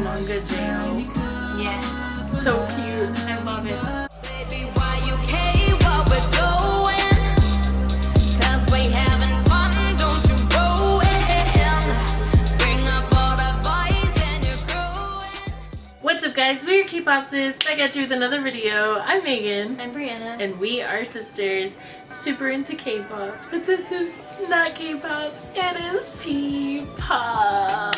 manga J.O. Yes. So cute. I love it. Guys, we're K-Popsis, back at you with another video. I'm Megan. I'm Brianna. And we are sisters, super into K-pop. But this is not K-pop, it is P-pop.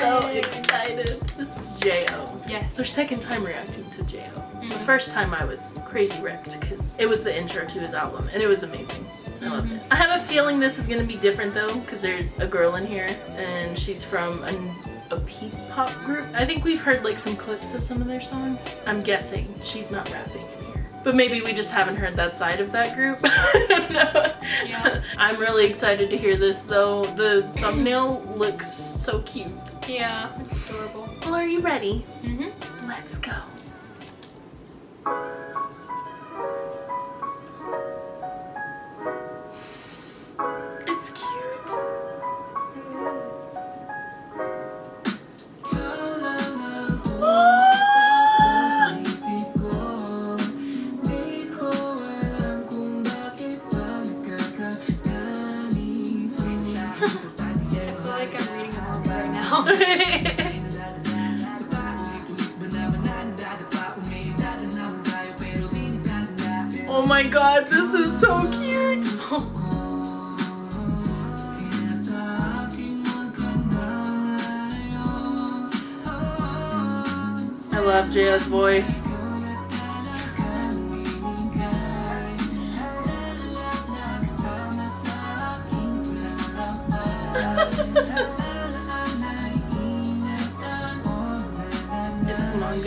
So excited. This is J.O. Yes. It's our second time reacting to J.O. The mm-hmm. first time I was crazy wrecked because it was the intro to his album and it was amazing. I loved mm-hmm. it. I have a feeling this is gonna be different though because there's a girl in here and she's from an, a P-pop group. I think we've heard like some clips of some of their songs. I'm guessing she's not rapping in here. But maybe we just haven't heard that side of that group. I don't know. Yeah. I'm really excited to hear this though. The thumbnail looks so cute. Yeah, it's adorable. Well, are you ready? Mm-hmm. Let's go. Now. oh my god, this is so cute. I love Jaya's voice.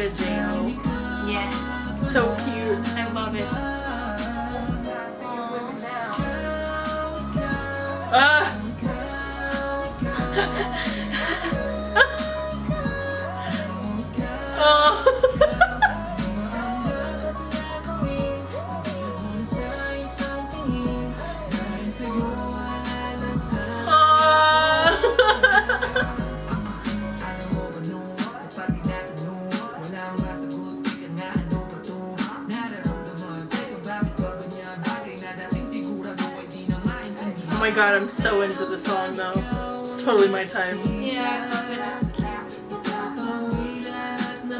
It's yes. So cute. I love it. Oh my god, I'm so into the song though. It's totally my time. Yeah, I love it. It's cute. And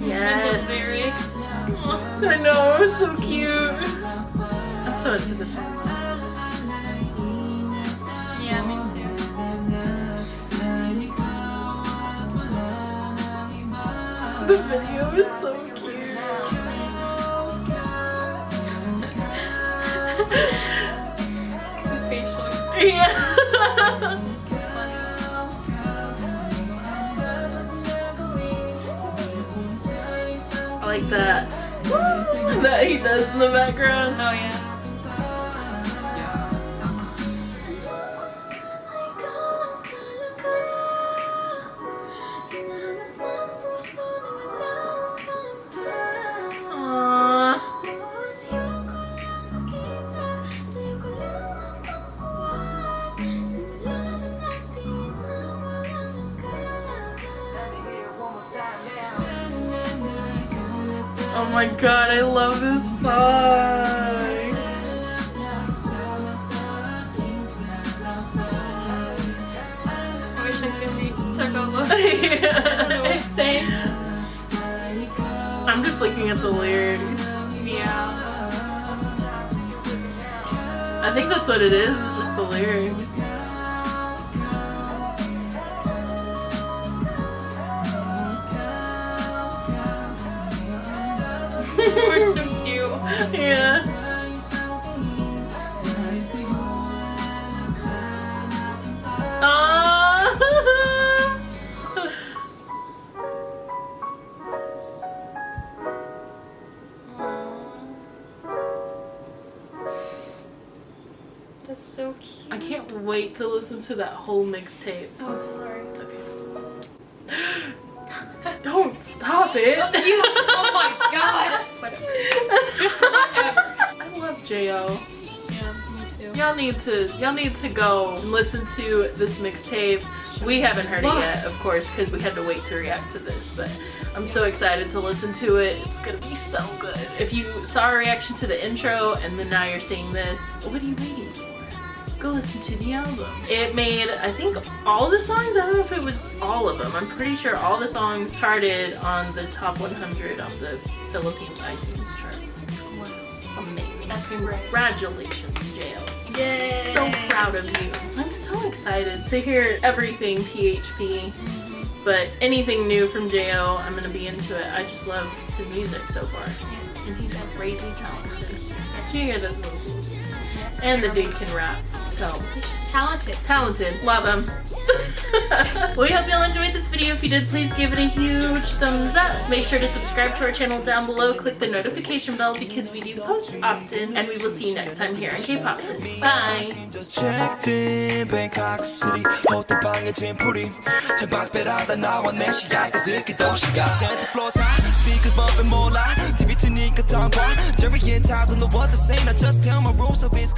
the Yes. lyrics. I know, it's so cute. I'm so into this song. The video is so cute. The facial Yeah. I like that. that he does in the background. Oh yeah. Oh my god, I love this song. I wish I could like took over. I don't know what to say. I'm just looking at the lyrics. Yeah. I think that's what it is, it's just the lyrics. That's so cute. I can't wait to listen to that whole mixtape. Oh, sorry. It's okay. Don't stop it. You, oh my god. Whatever. Just whatever. I love Jo. Yeah, me too. Y'all need to y'all need to go and listen to this mixtape. We haven't heard it yet, of course, because we had to wait to react to this. But I'm so excited to listen to it. It's gonna be so good. If you saw our reaction to the intro and then now you're seeing this, what are you waiting for? Go listen to the album. It made, I think, all the songs. I don't know if it was all of them. I'm pretty sure all the songs charted on the top 100 of the Philippines iTunes chart. Wow. Amazing. Congratulations, Jail. Yay! So proud of you. I'm so excited to hear everything PHP. Mm-hmm. But anything new from Jo, I'm gonna be into it. I just love his music so far. And he's a crazy talented. You hear those vocals. And the dude can rap she's talented. Talented. Love him. we hope you all enjoyed this video. If you did, please give it a huge thumbs up. Make sure to subscribe to our channel down below. Click the notification bell because we do post often. And we will see you next time here on K-Pop Bye. Jerry and Todd I just tell my rules of his.